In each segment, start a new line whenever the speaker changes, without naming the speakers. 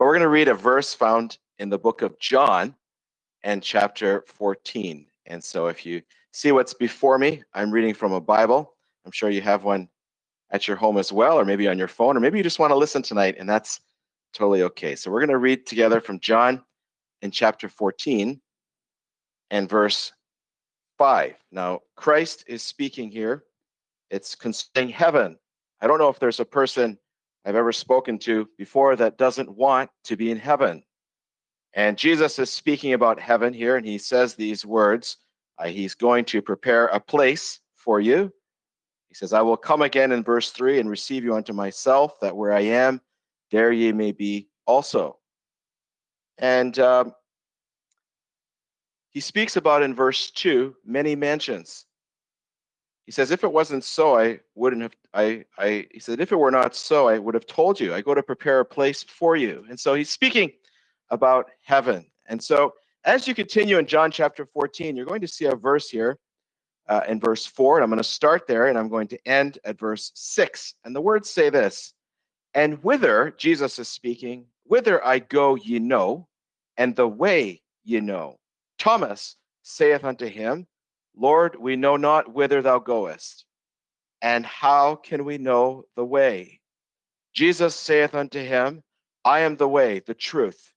But we're going to read a verse found in the book of John and chapter 14. And so if you see what's before me, I'm reading from a Bible. I'm sure you have one at your home as well, or maybe on your phone, or maybe you just want to listen tonight, and that's totally okay. So we're going to read together from John in chapter 14 and verse 5. Now, Christ is speaking here. It's concerning heaven. I don't know if there's a person I've ever spoken to before that doesn't want to be in heaven. And Jesus is speaking about heaven here, and he says these words. Uh, he's going to prepare a place for you. He says, I will come again in verse 3 and receive you unto myself, that where I am, there ye may be also. And um, he speaks about in verse 2 many mansions. He says, if it wasn't so, I wouldn't have, I, I, he said, if it were not so, I would have told you. I go to prepare a place for you. And so he's speaking about heaven. And so as you continue in John chapter 14, you're going to see a verse here uh, in verse 4. And I'm going to start there and I'm going to end at verse 6. And the words say this And whither, Jesus is speaking, whither I go, ye know, and the way ye know. Thomas saith unto him, Lord, we know not whither thou goest, and how can we know the way? Jesus saith unto him, I am the way, the truth,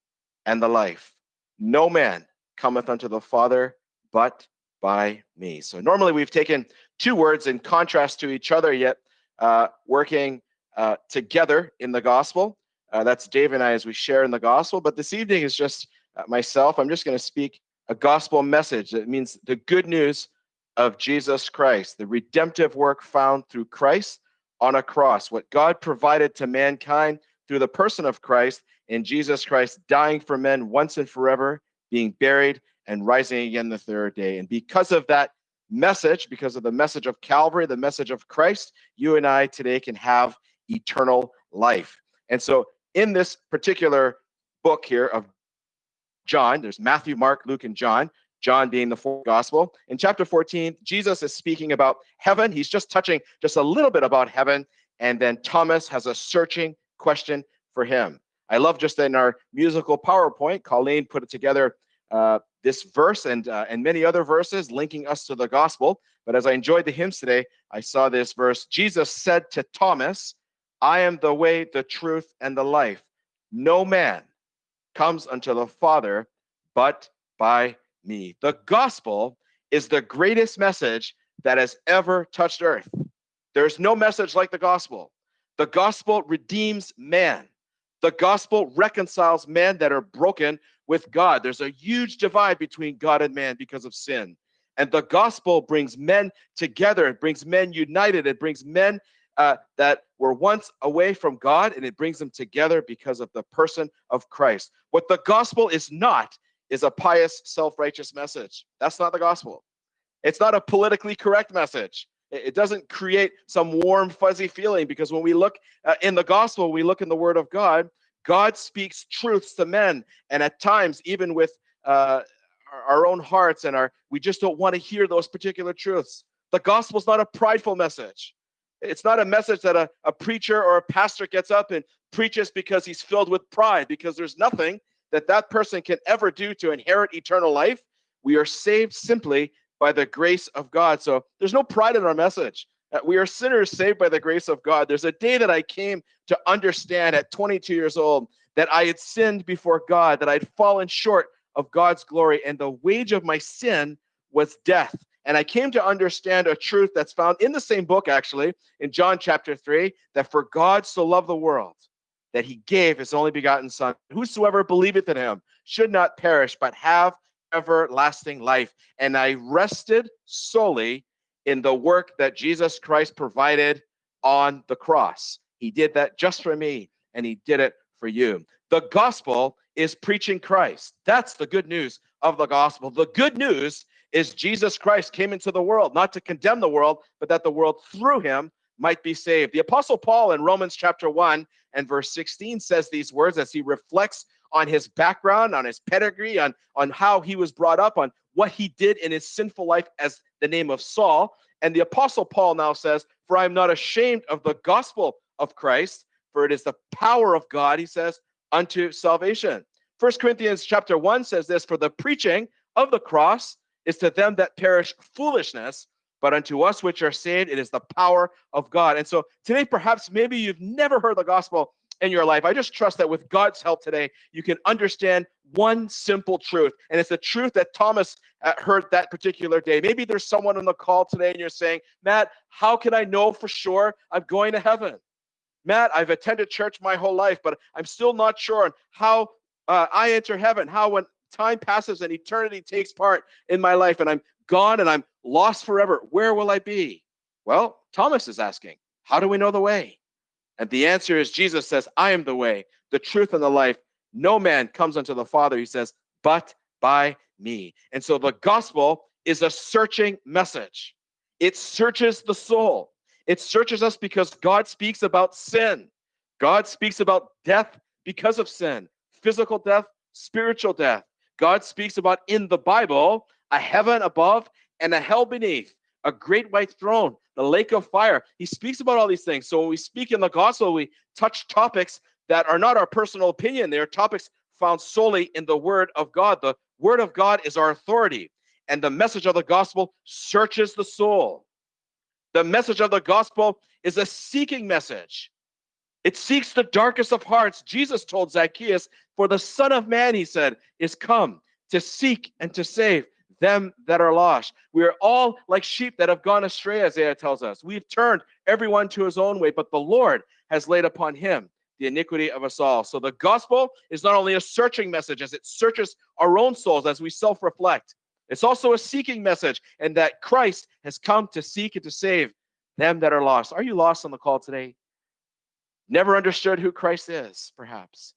and the life. No man cometh unto the Father but by me. So normally we've taken two words in contrast to each other, yet uh, working uh, together in the gospel. Uh, that's Dave and I as we share in the gospel. But this evening is just uh, myself. I'm just going to speak a gospel message. That means the good news of Jesus Christ, the redemptive work found through Christ on a cross, what God provided to mankind through the person of Christ in Jesus Christ dying for men once and forever, being buried, and rising again the third day. And because of that message, because of the message of Calvary, the message of Christ, you and I today can have eternal life. And so, in this particular book here of John, there's Matthew, Mark, Luke, and John. John being the fourth gospel. In chapter 14, Jesus is speaking about heaven. He's just touching just a little bit about heaven. And then Thomas has a searching question for him. I love just in our musical PowerPoint, Colleen put it together uh, this verse and uh, and many other verses linking us to the gospel. But as I enjoyed the hymns today, I saw this verse. Jesus said to Thomas, "I am the way, the truth, and the life. No man comes unto the Father but by me." The gospel is the greatest message that has ever touched earth. There's no message like the gospel. The gospel redeems man. The gospel reconciles men that are broken with God. There's a huge divide between God and man because of sin. And the gospel brings men together, it brings men united, it brings men uh, that were once away from God and it brings them together because of the person of Christ. What the gospel is not is a pious, self righteous message. That's not the gospel. It's not a politically correct message. It doesn't create some warm, fuzzy feeling because when we look uh, in the gospel, we look in the word of God, God speaks truths to men. And at times, even with uh, our own hearts and our, we just don't want to hear those particular truths. The gospel is not a prideful message. It's not a message that a, a preacher or a pastor gets up and preaches because he's filled with pride, because there's nothing that that person can ever do to inherit eternal life. We are saved simply by the grace of God. So there's no pride in our message. Uh, we are sinners saved by the grace of God. There's a day that I came to understand at 22 years old that I had sinned before God, that I'd fallen short of God's glory, and the wage of my sin was death. And I came to understand a truth that's found in the same book, actually, in John chapter 3, that for God so loved the world that he gave his only begotten Son. Whosoever believeth in him should not perish, but have everlasting life. And I rested solely in the work that Jesus Christ provided on the cross. He did that just for me, and he did it for you. The gospel is preaching Christ. That's the good news of the gospel. The good news is Jesus Christ came into the world, not to condemn the world, but that the world through him might be saved. The apostle Paul in Romans chapter 1 and verse 16 says these words as he reflects on his background, on his pedigree, on, on how he was brought up, on what he did in his sinful life as the name of Saul. And the apostle Paul now says, For I am not ashamed of the gospel of Christ, for it is the power of God, he says, unto salvation. First Corinthians chapter 1 says this for the preaching of the cross is to them that perish foolishness, but unto us which are saved, it is the power of God. And so today, perhaps maybe you've never heard the gospel in your life. I just trust that with God's help today, you can understand one simple truth. And it's the truth that Thomas uh, heard that particular day. Maybe there's someone on the call today and you're saying, Matt, how can I know for sure I'm going to heaven? Matt, I've attended church my whole life, but I'm still not sure on how uh, I enter heaven, how when time passes and eternity takes part in my life and I'm gone and I'm lost forever, where will I be? Well, Thomas is asking, how do we know the way? And the answer is Jesus says, I am the way, the truth, and the life. No man comes unto the Father, he says, but by me. And so the gospel is a searching message. It searches the soul. It searches us because God speaks about sin. God speaks about death because of sin, physical death, spiritual death. God speaks about in the Bible a heaven above and a hell beneath, a great white throne, the lake of fire. He speaks about all these things. So when we speak in the gospel, we touch topics that are not our personal opinion. They are topics found solely in the word of God. The word of God is our authority, and the message of the gospel searches the soul. The message of the gospel is a seeking message. It seeks the darkest of hearts. Jesus told Zacchaeus, For the Son of Man, he said, is come to seek and to save them that are lost. We are all like sheep that have gone astray, Isaiah tells us. We've turned everyone to his own way, but the Lord has laid upon him the iniquity of us all. So the gospel is not only a searching message as it searches our own souls as we self reflect, it's also a seeking message, and that Christ has come to seek and to save them that are lost. Are you lost on the call today? Never understood who Christ is, perhaps.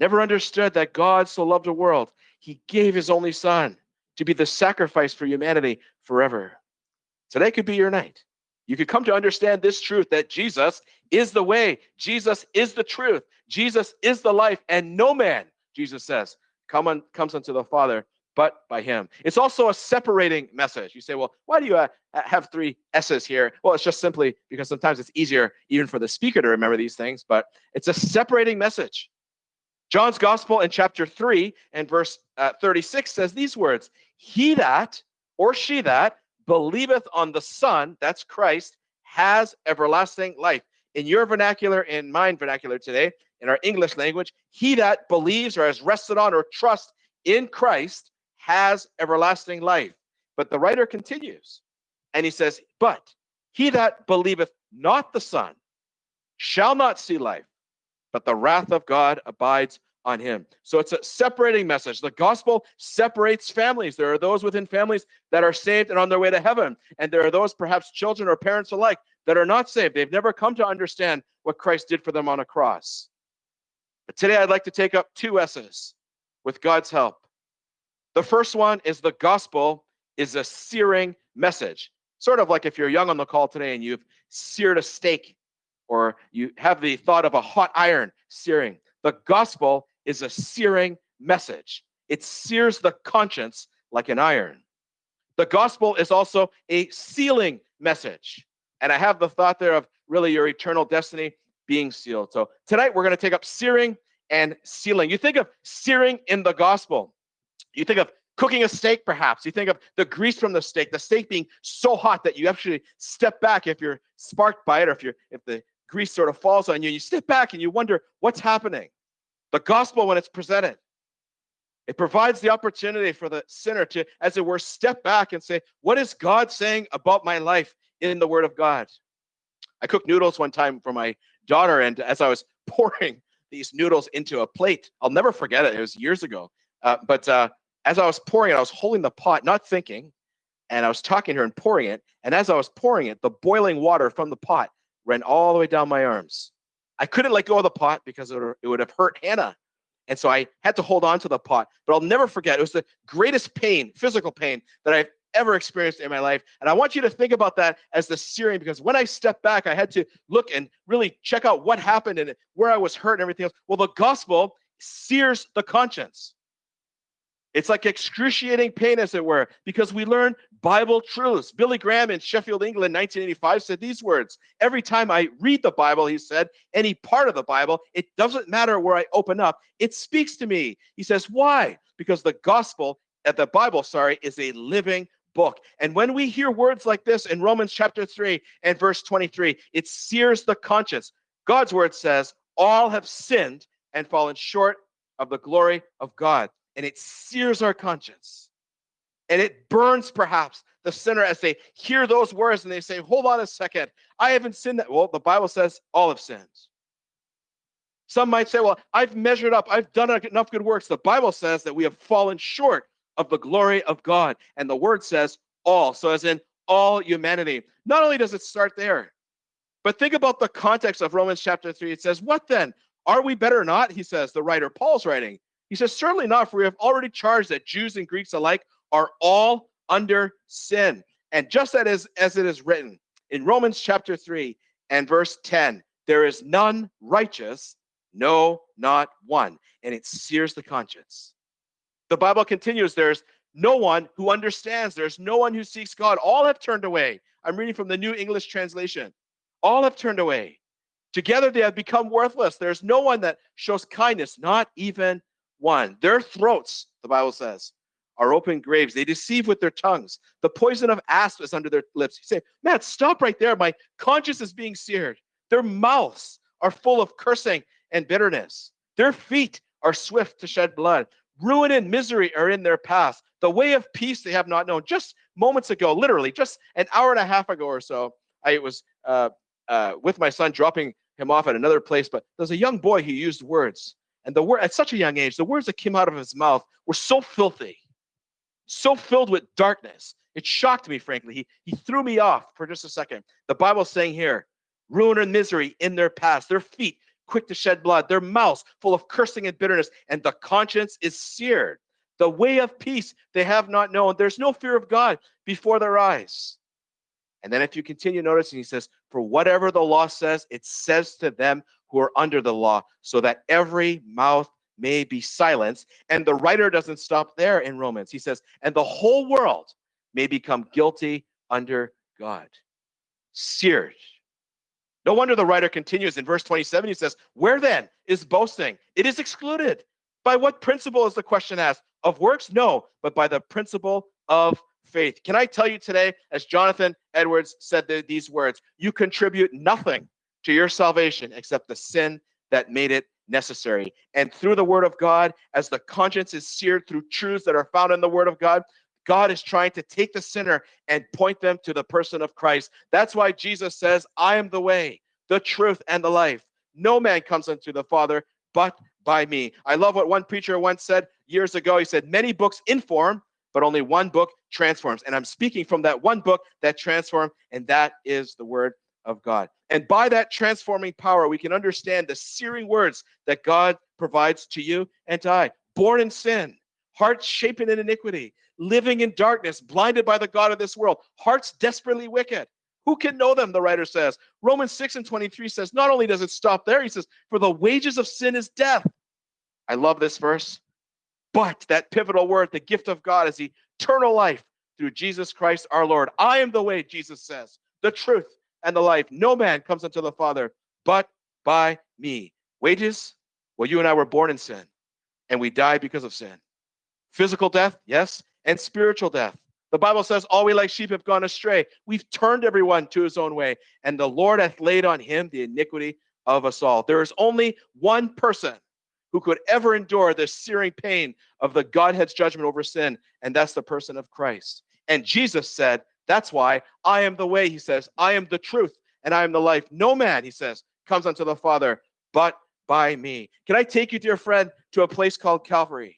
Never understood that God so loved the world, he gave his only son to be the sacrifice for humanity forever. Today could be your night. You could come to understand this truth that Jesus is the way, Jesus is the truth, Jesus is the life, and no man, Jesus says, come on, comes unto the Father but by him. It's also a separating message. You say, well, why do you uh, have three S's here? Well, it's just simply because sometimes it's easier even for the speaker to remember these things, but it's a separating message. John's gospel in chapter 3 and verse uh, 36 says these words He that or she that believeth on the Son, that's Christ, has everlasting life. In your vernacular, in mine vernacular today, in our English language, he that believes or has rested on or trust in Christ has everlasting life. But the writer continues and he says, But he that believeth not the Son shall not see life, but the wrath of God abides on him. So it's a separating message. The gospel separates families. There are those within families that are saved and on their way to heaven. And there are those, perhaps children or parents alike, that are not saved. They've never come to understand what Christ did for them on a cross. But today I'd like to take up two S's with God's help. The first one is the gospel is a searing message. Sort of like if you're young on the call today and you've seared a steak or you have the thought of a hot iron searing. The gospel is a searing message. It sears the conscience like an iron. The gospel is also a sealing message. And I have the thought there of really your eternal destiny being sealed. So tonight we're going to take up searing and sealing. You think of searing in the gospel. You think of cooking a steak, perhaps. You think of the grease from the steak, the steak being so hot that you actually step back if you're sparked by it, or if you're if the grease sort of falls on you, and you step back and you wonder what's happening. The gospel, when it's presented, it provides the opportunity for the sinner to, as it were, step back and say, What is God saying about my life in the Word of God? I cooked noodles one time for my daughter, and as I was pouring these noodles into a plate, I'll never forget it. It was years ago. Uh, but uh, as I was pouring it, I was holding the pot, not thinking, and I was talking to her and pouring it. And as I was pouring it, the boiling water from the pot ran all the way down my arms. I couldn't let go of the pot because it would have hurt Hannah. And so I had to hold on to the pot. But I'll never forget, it was the greatest pain, physical pain, that I've ever experienced in my life. And I want you to think about that as the searing, because when I stepped back, I had to look and really check out what happened and where I was hurt and everything else. Well, the gospel sears the conscience. It's like excruciating pain, as it were, because we learn Bible truths. Billy Graham in Sheffield, England, 1985 said these words Every time I read the Bible, he said, any part of the Bible, it doesn't matter where I open up, it speaks to me. He says, Why? Because the gospel, at uh, the Bible, sorry, is a living book. And when we hear words like this in Romans chapter 3 and verse 23, it sears the conscience. God's word says, All have sinned and fallen short of the glory of God and it sears our conscience. And it burns perhaps the sinner as they hear those words and they say, Hold on a second, I haven't sinned that. Well, the Bible says all have sinned. Some might say, Well, I've measured up, I've done enough good works. The Bible says that we have fallen short of the glory of God. And the word says all. So, as in all humanity. Not only does it start there, but think about the context of Romans chapter 3. It says, What then? Are we better or not? He says, the writer Paul's writing. He says, Certainly not, for we have already charged that Jews and Greeks alike are all under sin. And just as, as it is written in Romans chapter 3 and verse 10, there is none righteous, no, not one. And it sears the conscience. The Bible continues, there's no one who understands, there's no one who seeks God. All have turned away. I'm reading from the New English translation. All have turned away. Together they have become worthless. There's no one that shows kindness, not even one. Their throats, the Bible says, are open graves. They deceive with their tongues. The poison of asp is under their lips. You say, Matt, stop right there. My conscience is being seared. Their mouths are full of cursing and bitterness. Their feet are swift to shed blood. Ruin and misery are in their path. The way of peace they have not known. Just moments ago, literally, just an hour and a half ago or so, I was uh, uh, with my son dropping him off at another place, but there's a young boy who used words and the word at such a young age, the words that came out of his mouth were so filthy, so filled with darkness. It shocked me, frankly. He, he threw me off for just a second. The Bible's saying here, ruin and misery in their past, their feet quick to shed blood, their mouths full of cursing and bitterness, and the conscience is seared. The way of peace they have not known. There's no fear of God before their eyes. And then if you continue noticing, he says, For whatever the law says, it says to them who are under the law, so that every mouth may be silenced. And the writer doesn't stop there in Romans. He says, and the whole world may become guilty under God. Seared. No wonder the writer continues in verse 27. He says, Where then is boasting? It is excluded. By what principle is the question asked? Of works? No, but by the principle of faith. Can I tell you today, as Jonathan Edwards said these words, you contribute nothing to your salvation except the sin that made it necessary. And through the word of God, as the conscience is seared through truths that are found in the word of God, God is trying to take the sinner and point them to the person of Christ. That's why Jesus says, I am the way, the truth, and the life. No man comes unto the Father but by me. I love what one preacher once said years ago. He said, Many books inform, but only one book transforms. And I'm speaking from that one book that transformed, and that is the word of God. And by that transforming power, we can understand the searing words that God provides to you and to I. Born in sin, hearts shapen in iniquity, living in darkness, blinded by the God of this world, hearts desperately wicked. Who can know them? The writer says. Romans 6 and 23 says, not only does it stop there, he says, for the wages of sin is death. I love this verse. But that pivotal word, the gift of God, is eternal life through Jesus Christ our Lord. I am the way, Jesus says, the truth, and the life. No man comes unto the Father but by me. Wages? Well, you and I were born in sin and we died because of sin. Physical death, yes, and spiritual death. The Bible says, All we like sheep have gone astray. We've turned everyone to his own way, and the Lord hath laid on him the iniquity of us all. There is only one person who could ever endure the searing pain of the Godhead's judgment over sin, and that's the person of Christ. And Jesus said, that's why I am the way, he says. I am the truth and I am the life. No man, he says, comes unto the Father but by me. Can I take you, dear friend, to a place called Calvary?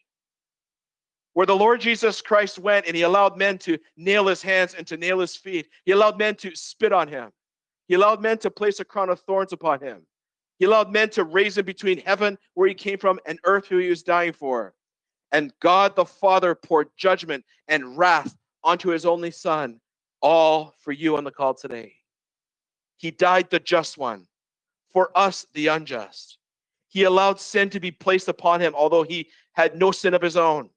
Where the Lord Jesus Christ went and he allowed men to nail his hands and to nail his feet. He allowed men to spit on him. He allowed men to place a crown of thorns upon him. He allowed men to raise him between heaven, where he came from, and earth, who he was dying for. And God the Father poured judgment and wrath onto his only Son all for you on the call today. He died the just one, for us the unjust. He allowed sin to be placed upon him, although he had no sin of his own.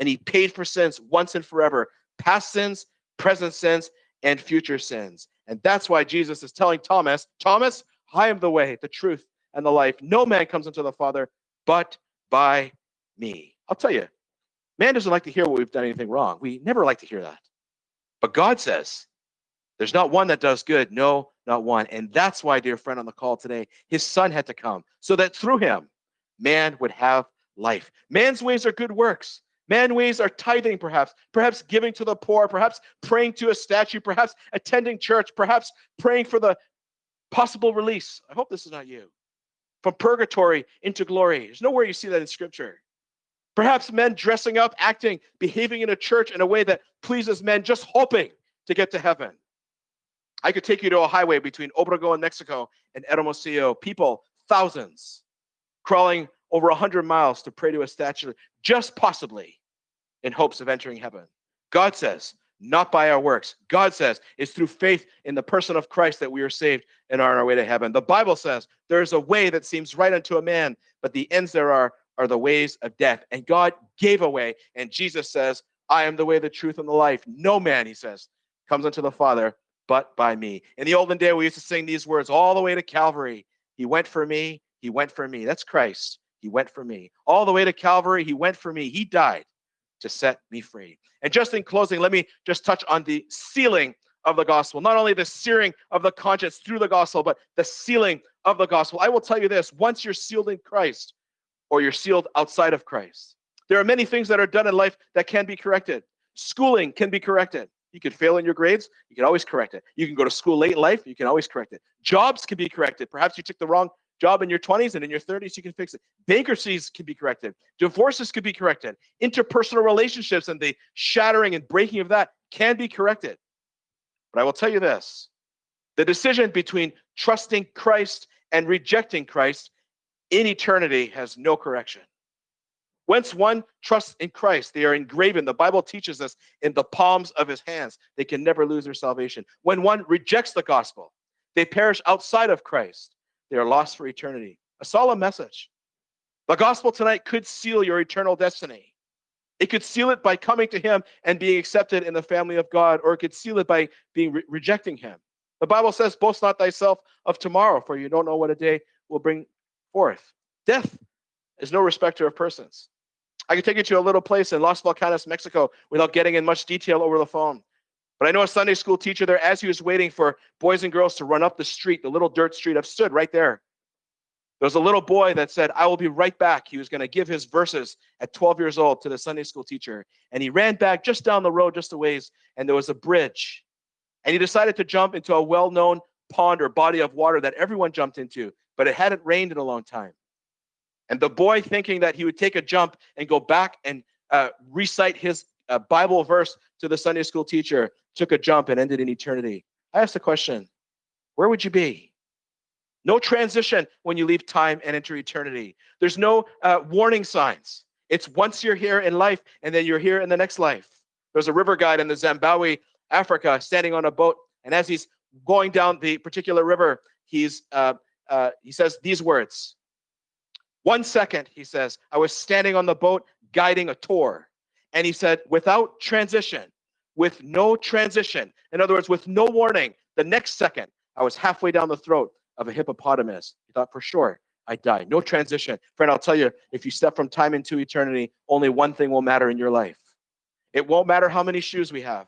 and he paid for sins once and forever past sins, present sins, and future sins. And that's why Jesus is telling Thomas, Thomas, I am the way, the truth, and the life. No man comes unto the Father but by me. I'll tell you, man doesn't like to hear what we've done anything wrong. We never like to hear that. But God says, there's not one that does good. No, not one. And that's why, dear friend on the call today, his son had to come so that through him, man would have life. Man's ways are good works. Man ways are tithing, perhaps, perhaps giving to the poor, perhaps praying to a statue, perhaps attending church, perhaps praying for the possible release. I hope this is not you. From purgatory into glory. There's nowhere you see that in scripture. Perhaps men dressing up, acting, behaving in a church in a way that pleases men, just hoping to get to heaven. I could take you to a highway between Obregon, Mexico, and Hermosillo. People, thousands, crawling over 100 miles to pray to a statue, just possibly in hopes of entering heaven. God says, not by our works. God says it's through faith in the person of Christ that we are saved and are on our way to heaven. The Bible says there is a way that seems right unto a man, but the ends there are are the ways of death. And God gave a way. And Jesus says, I am the way, the truth, and the life. No man, he says, comes unto the Father but by me. In the olden day, we used to sing these words all the way to Calvary. He went for me. He went for me. That's Christ. He went for me. All the way to Calvary, he went for me. He died to set me free. And just in closing, let me just touch on the sealing of the gospel. Not only the searing of the conscience through the gospel, but the sealing of the gospel. I will tell you this once you're sealed in Christ, or you're sealed outside of Christ, there are many things that are done in life that can be corrected. Schooling can be corrected. You could fail in your grades, you can always correct it. You can go to school late in life, you can always correct it. Jobs can be corrected. Perhaps you took the wrong job in your 20s and in your 30s you can fix it bankruptcies can be corrected divorces could be corrected interpersonal relationships and the shattering and breaking of that can be corrected but i will tell you this the decision between trusting christ and rejecting christ in eternity has no correction Once one trusts in Christ, they are engraven. The Bible teaches us in the palms of his hands. They can never lose their salvation. When one rejects the gospel, they perish outside of Christ. They are lost for eternity. A solemn message. The gospel tonight could seal your eternal destiny. It could seal it by coming to him and being accepted in the family of God, or it could seal it by being re- rejecting him. The Bible says, Boast not thyself of tomorrow, for you don't know what a day will bring forth. Death is no respecter of persons. I could take you to a little place in Los Volcanes, Mexico, without getting in much detail over the phone. But I know a Sunday school teacher there, as he was waiting for boys and girls to run up the street, the little dirt street, I've stood right there. There was a little boy that said, I will be right back. He was going to give his verses at 12 years old to the Sunday school teacher. And he ran back just down the road, just a ways, and there was a bridge. And he decided to jump into a well known pond or body of water that everyone jumped into, but it hadn't rained in a long time. And the boy, thinking that he would take a jump and go back and uh, recite his uh, Bible verse to the Sunday school teacher, took a jump and ended in eternity. I asked the question, where would you be? No transition when you leave time and enter eternity. There's no uh, warning signs. It's once you're here in life and then you're here in the next life. There's a river guide in the Zimbabwe, Africa, standing on a boat, and as he's going down the particular river, he's uh, uh, he says these words. One second, he says, I was standing on the boat guiding a tour, and he said, without transition, with no transition. In other words, with no warning. The next second, I was halfway down the throat of a hippopotamus. He thought, for sure, I die. No transition. Friend, I'll tell you, if you step from time into eternity, only one thing will matter in your life. It won't matter how many shoes we have.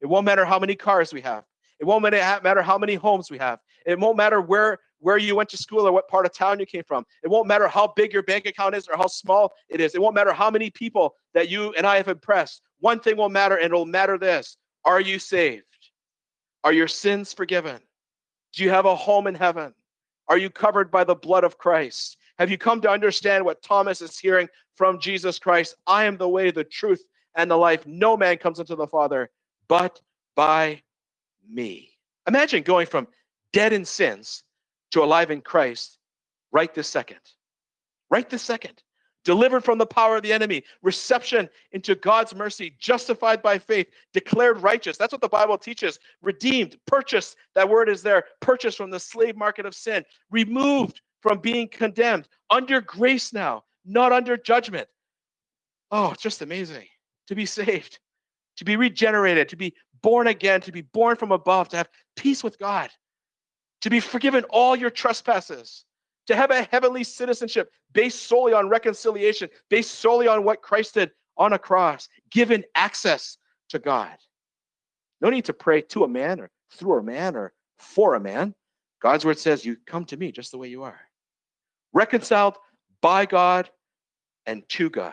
It won't matter how many cars we have. It won't matter how many homes we have. It won't matter where where you went to school or what part of town you came from. It won't matter how big your bank account is or how small it is. It won't matter how many people that you and I have impressed. One thing will matter, and it'll matter this Are you saved? Are your sins forgiven? Do you have a home in heaven? Are you covered by the blood of Christ? Have you come to understand what Thomas is hearing from Jesus Christ? I am the way, the truth, and the life. No man comes unto the Father but by me. Imagine going from dead in sins to alive in Christ right this second. Right this second. Delivered from the power of the enemy, reception into God's mercy, justified by faith, declared righteous. That's what the Bible teaches. Redeemed, purchased. That word is there. Purchased from the slave market of sin. Removed from being condemned. Under grace now, not under judgment. Oh, it's just amazing. to be saved, to be regenerated, to be born again, to be born from above, to have peace with God, to be forgiven all your trespasses, to have a heavenly citizenship based solely on reconciliation, based solely on what Christ did on a cross, given access to God. No need to pray to a man or through a man or for a man. God's word says, You come to me just the way you are. Reconciled by God and to God,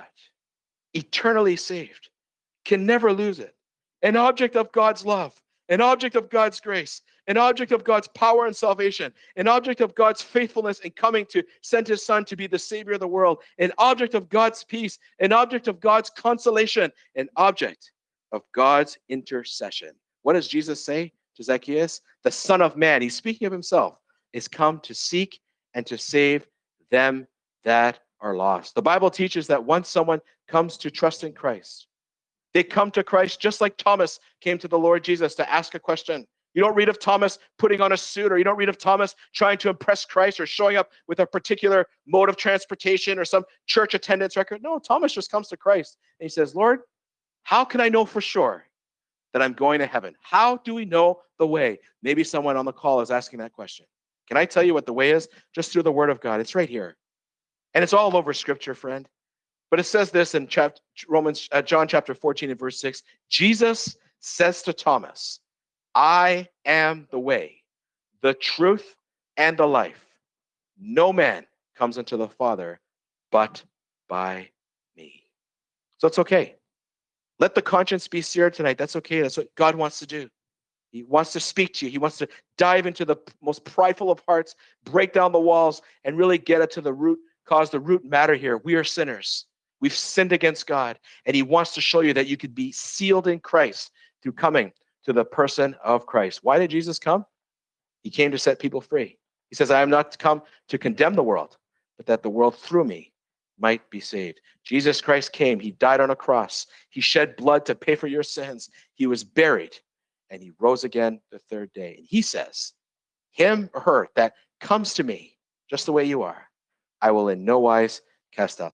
eternally saved, can never lose it. An object of God's love, an object of God's grace, an object of God's power and salvation, an object of God's faithfulness in coming to send his son to be the savior of the world, an object of God's peace, an object of God's consolation, an object of God's intercession. What does Jesus say to Zacchaeus? The Son of Man, he's speaking of himself, is come to seek and to save them that are lost. The Bible teaches that once someone comes to trust in Christ, they come to Christ just like Thomas came to the Lord Jesus to ask a question. You don't read of Thomas putting on a suit, or you don't read of Thomas trying to impress Christ or showing up with a particular mode of transportation or some church attendance record. No, Thomas just comes to Christ and he says, Lord, how can I know for sure that I'm going to heaven? How do we know the way? Maybe someone on the call is asking that question. Can I tell you what the way is? Just through the word of God. It's right here. And it's all over scripture, friend. But it says this in chapter, Romans, uh, John chapter 14 and verse 6. Jesus says to Thomas, I am the way, the truth, and the life. No man comes unto the Father but by me. So it's okay. Let the conscience be seared tonight. That's okay. That's what God wants to do. He wants to speak to you. He wants to dive into the most prideful of hearts, break down the walls, and really get it to the root cause, the root matter here. We are sinners. We've sinned against God. And He wants to show you that you could be sealed in Christ through coming to the person of Christ. Why did Jesus come? He came to set people free. He says, I am not come to condemn the world, but that the world through me might be saved. Jesus Christ came. He died on a cross. He shed blood to pay for your sins. He was buried and he rose again the third day. And he says, Him or her that comes to me just the way you are, I will in no wise cast out.